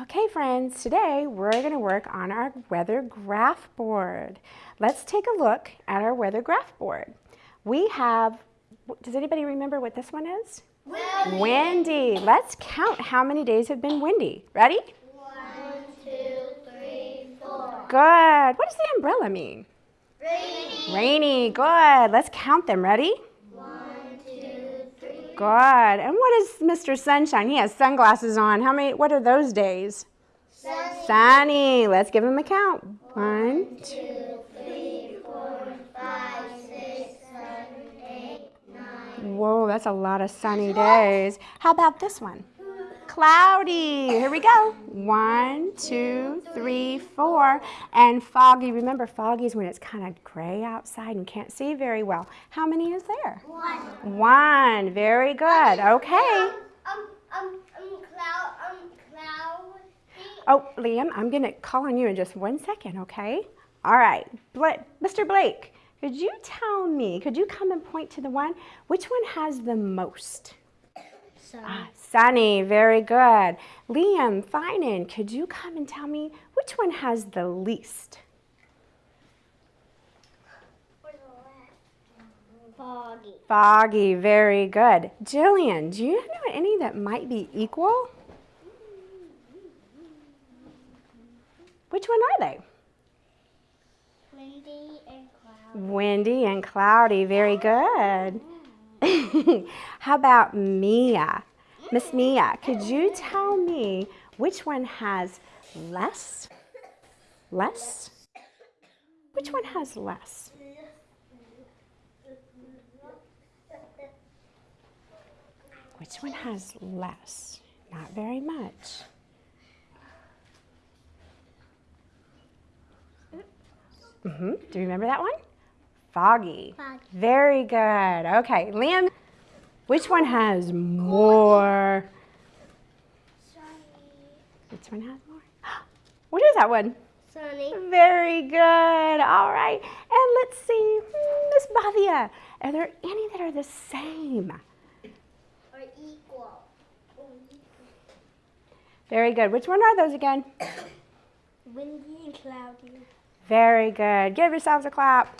Okay friends, today we're going to work on our weather graph board. Let's take a look at our weather graph board. We have, does anybody remember what this one is? Windy. Windy. Let's count how many days have been windy. Ready? One, two, three, four. Good. What does the umbrella mean? Rainy. Rainy. Good. Let's count them. Ready? One. Good. And what is Mr. Sunshine? He has sunglasses on. How many, what are those days? Sunny. Sunny. Let's give him a count. One, two. Two, three, four, five, six, seven, eight, nine. Whoa, that's a lot of sunny days. How about this one? Cloudy. Here we go. One, two, three, four. And foggy. Remember, foggy is when it's kind of gray outside and can't see very well. How many is there? One. One. Very good. Okay. Um, um, um, cloud, um, cloudy. Oh, Liam, I'm going to call on you in just one second, okay? All right. Bla Mr. Blake, could you tell me, could you come and point to the one? Which one has the most? Ah, Sunny, very good. Liam, Finan, could you come and tell me which one has the least? Foggy. Foggy, very good. Jillian, do you know any that might be equal? Which one are they? Windy and cloudy. Windy and cloudy, very good. How about Mia? Miss Mia, could you tell me which one has less? Less? Which one has less? Which one has less? Not very much. Mm-hmm. Do you remember that one? Foggy. Foggy. Very good. Okay, Liam, which one has more? Which one has more? What is that one? Sunny. Very good. All right. And let's see, hmm, Miss Bavia, are there any that are the same? Or equal. Very good. Which one are those again? Windy and cloudy. Very good. Give yourselves a clap.